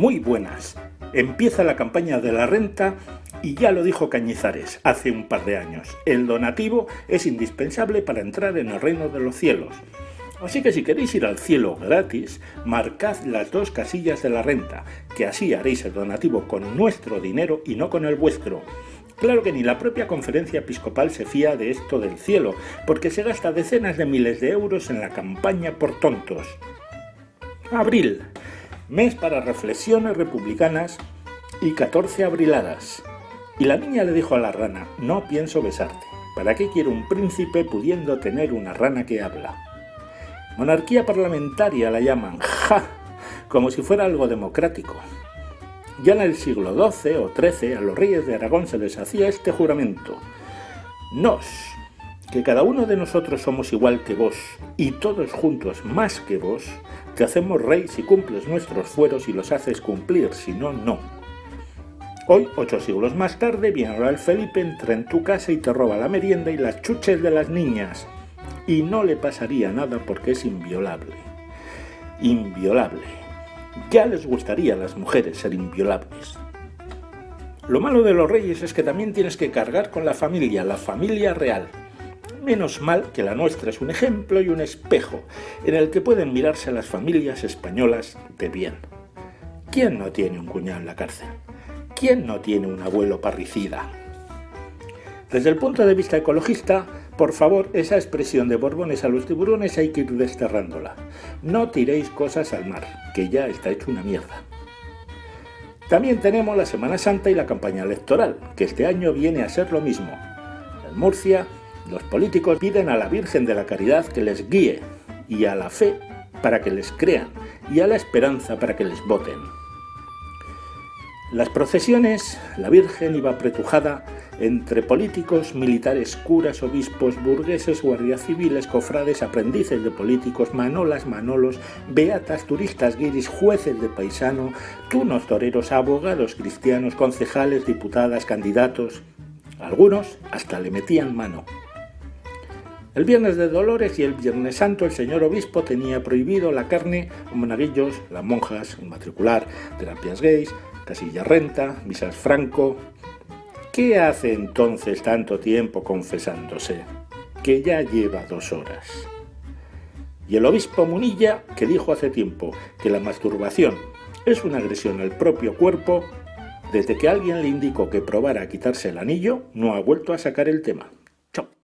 Muy buenas. Empieza la campaña de la renta y ya lo dijo Cañizares hace un par de años. El donativo es indispensable para entrar en el reino de los cielos. Así que si queréis ir al cielo gratis, marcad las dos casillas de la renta, que así haréis el donativo con nuestro dinero y no con el vuestro. Claro que ni la propia conferencia episcopal se fía de esto del cielo, porque se gasta decenas de miles de euros en la campaña por tontos. Abril, mes para reflexiones republicanas y 14 abriladas. Y la niña le dijo a la rana, no pienso besarte. ¿Para qué quiero un príncipe pudiendo tener una rana que habla? Monarquía parlamentaria la llaman, ¡ja! Como si fuera algo democrático. Ya en el siglo XII o XIII a los reyes de Aragón se les hacía este juramento. Nos, que cada uno de nosotros somos igual que vos, y todos juntos más que vos, te hacemos rey si cumples nuestros fueros y los haces cumplir, si no, no. Hoy, ocho siglos más tarde, viene el Felipe, entra en tu casa y te roba la merienda y las chuches de las niñas. Y no le pasaría nada porque es inviolable. Inviolable. Ya les gustaría a las mujeres ser inviolables. Lo malo de los reyes es que también tienes que cargar con la familia, la familia real. Menos mal que la nuestra es un ejemplo y un espejo en el que pueden mirarse las familias españolas de bien. ¿Quién no tiene un cuñado en la cárcel? ¿Quién no tiene un abuelo parricida? Desde el punto de vista ecologista, por favor, esa expresión de borbones a los tiburones hay que ir desterrándola. No tiréis cosas al mar, que ya está hecho una mierda. También tenemos la Semana Santa y la campaña electoral, que este año viene a ser lo mismo. En Murcia, los políticos piden a la Virgen de la Caridad que les guíe, y a la fe para que les crean, y a la esperanza para que les voten. Las procesiones, la Virgen iba apretujada entre políticos, militares, curas, obispos, burgueses, guardias civiles, cofrades, aprendices de políticos, manolas, manolos, beatas, turistas, guiris, jueces de paisano, tunos toreros, abogados cristianos, concejales, diputadas, candidatos. Algunos hasta le metían mano. El viernes de Dolores y el Viernes Santo el señor obispo tenía prohibido la carne, monaguillos, las monjas, matricular, terapias gays, casilla renta, misas franco. ¿Qué hace entonces tanto tiempo confesándose? Que ya lleva dos horas. Y el obispo Munilla, que dijo hace tiempo que la masturbación es una agresión al propio cuerpo, desde que alguien le indicó que probara a quitarse el anillo, no ha vuelto a sacar el tema.